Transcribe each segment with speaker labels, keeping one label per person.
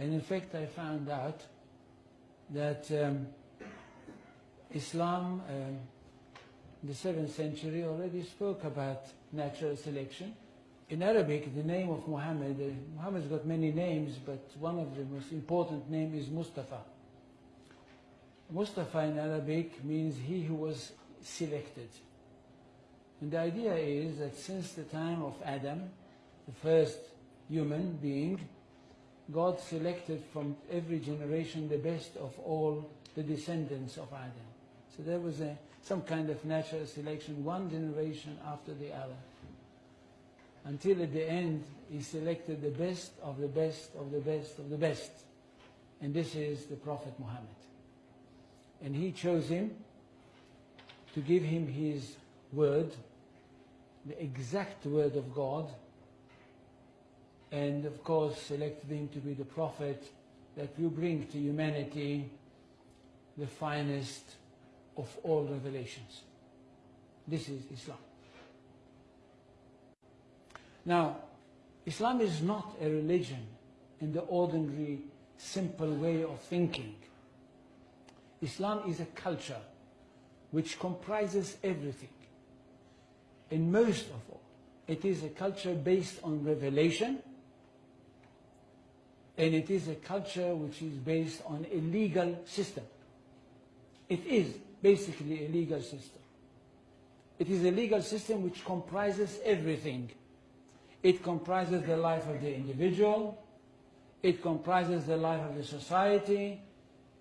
Speaker 1: And in fact, I found out that um, Islam um, in the 7th century already spoke about natural selection. In Arabic, the name of Muhammad, uh, Muhammad's got many names, but one of the most important name is Mustafa. Mustafa in Arabic means he who was selected. And the idea is that since the time of Adam, the first human being, God selected from every generation the best of all the descendants of Adam. So there was a, some kind of natural selection, one generation after the other. Until at the end, he selected the best of the best of the best of the best. And this is the Prophet Muhammad. And he chose him to give him his word, the exact word of God, and of course selected him to be the prophet that will bring to humanity the finest of all revelations. This is Islam. Now, Islam is not a religion in the ordinary, simple way of thinking. Islam is a culture which comprises everything. And most of all, it is a culture based on revelation, and it is a culture which is based on a legal system. It is basically a legal system. It is a legal system which comprises everything. It comprises the life of the individual, it comprises the life of the society,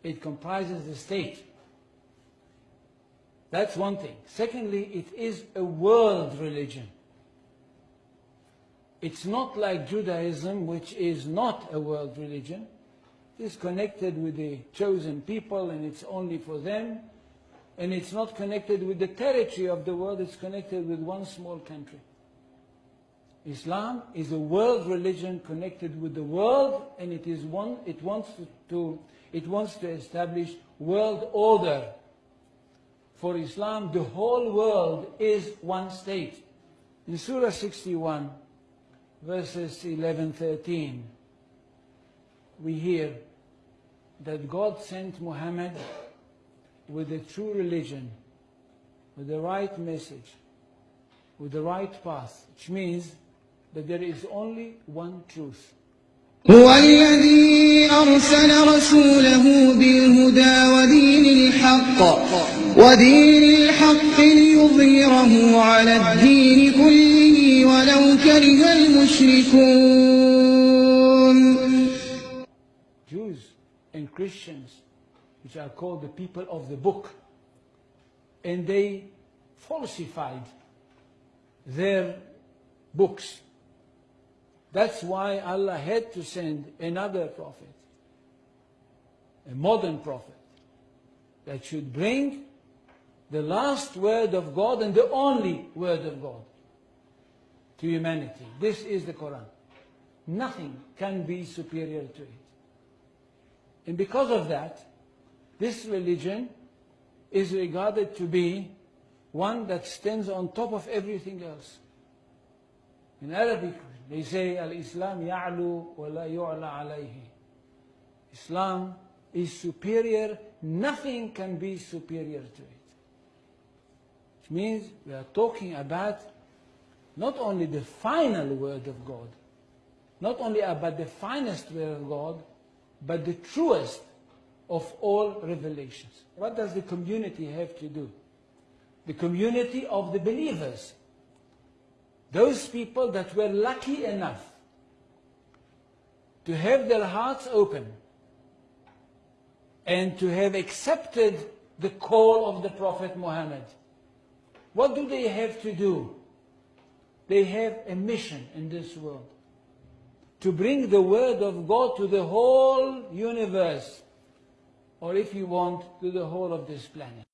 Speaker 1: it comprises the state. That's one thing. Secondly, it is a world religion. It's not like Judaism, which is not a world religion. It is connected with the chosen people and it's only for them. And it's not connected with the territory of the world, it's connected with one small country. Islam is a world religion connected with the world and it is one, it wants to it wants to establish world order. For Islam, the whole world is one state. In Surah 61, verses 11, 13, we hear that God sent Muhammad with the true religion, with the right message, with the right path, which means that there is only one truth.
Speaker 2: هو الذي أرسل رسوله بالهدى ودين الحق ودين الحق ليظهره على الدين كله ولو كره المشركون
Speaker 1: Jews and Christians, which are called the people of the book, and they falsified their books. That's why Allah had to send another prophet, a modern prophet, that should bring the last word of God and the only word of God to humanity. This is the Quran. Nothing can be superior to it. And because of that, this religion is regarded to be one that stands on top of everything else. In Arabic, they say, Al-Islam ya'lu wa la yu'la alayhi. Islam is superior, nothing can be superior to it. Means we are talking about not only the final word of God, not only about the finest word of God, but the truest of all revelations. What does the community have to do? The community of the believers. Those people that were lucky enough to have their hearts open and to have accepted the call of the Prophet Muhammad. What do they have to do? They have a mission in this world to bring the word of God to the whole universe, or if you want, to the whole of this planet.